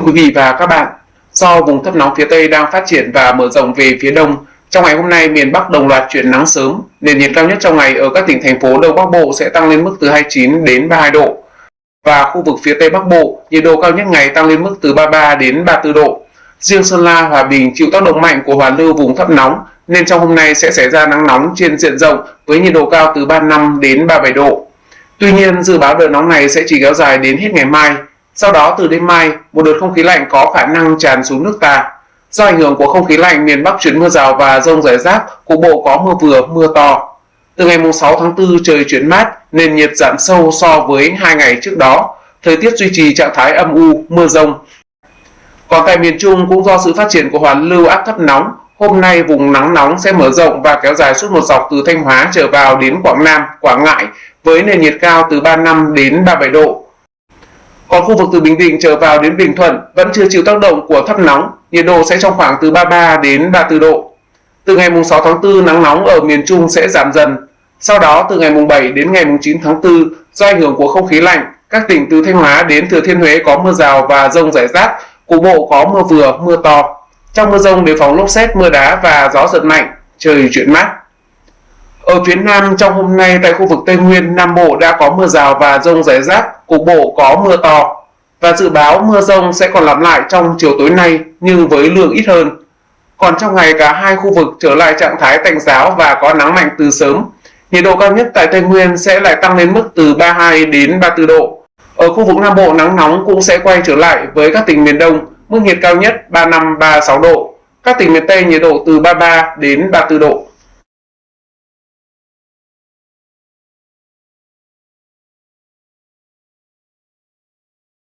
Thưa quý vị và các bạn, do vùng thấp nóng phía Tây đang phát triển và mở rộng về phía Đông, trong ngày hôm nay miền Bắc đồng loạt chuyển nắng sớm, nền nhiệt cao nhất trong ngày ở các tỉnh thành phố Đông Bắc Bộ sẽ tăng lên mức từ 29 đến 32 độ. Và khu vực phía Tây Bắc Bộ, nhiệt độ cao nhất ngày tăng lên mức từ 33 đến 34 độ. Riêng Sơn La, Hòa Bình chịu tác động mạnh của hoàn lưu vùng thấp nóng nên trong hôm nay sẽ xảy ra nắng nóng trên diện rộng với nhiệt độ cao từ 35 đến 37 độ. Tuy nhiên, dự báo đợt nóng này sẽ chỉ kéo dài đến hết ngày mai. Sau đó từ đêm mai, một đợt không khí lạnh có khả năng tràn xuống nước ta. Do ảnh hưởng của không khí lạnh, miền Bắc chuyển mưa rào và rông rải rác, cục bộ có mưa vừa, mưa to. Từ ngày 6 tháng 4 trời chuyển mát, nền nhiệt giảm sâu so với hai ngày trước đó. Thời tiết duy trì trạng thái âm u, mưa rông. Còn tại miền Trung cũng do sự phát triển của hoàn lưu áp thấp nóng, hôm nay vùng nắng nóng sẽ mở rộng và kéo dài suốt một dọc từ Thanh Hóa trở vào đến Quảng Nam, Quảng Ngãi với nền nhiệt cao từ 35 đến 37 độ. Còn khu vực từ Bình Định trở vào đến Bình Thuận vẫn chưa chịu tác động của thấp nóng, nhiệt độ sẽ trong khoảng từ 33 đến 34 độ. Từ ngày 6 tháng 4 nắng nóng ở miền Trung sẽ giảm dần. Sau đó từ ngày 7 đến ngày 9 tháng 4 do ảnh hưởng của không khí lạnh, các tỉnh từ Thanh Hóa đến Thừa Thiên Huế có mưa rào và rông rải rác, cục bộ có mưa vừa, mưa to. Trong mưa rông đề phòng lốc xét, mưa đá và gió giật mạnh, trời chuyển mát. Ở phía Nam trong hôm nay tại khu vực Tây Nguyên, Nam Bộ đã có mưa rào và rông rải rác, cục bộ có mưa to. Và dự báo mưa rông sẽ còn lặp lại trong chiều tối nay nhưng với lượng ít hơn. Còn trong ngày cả hai khu vực trở lại trạng thái tạnh giáo và có nắng mạnh từ sớm. Nhiệt độ cao nhất tại Tây Nguyên sẽ lại tăng lên mức từ 32 đến 34 độ. Ở khu vực Nam Bộ nắng nóng cũng sẽ quay trở lại với các tỉnh miền Đông, mức nhiệt cao nhất 35-36 độ. Các tỉnh miền Tây nhiệt độ từ 33 đến 34 độ.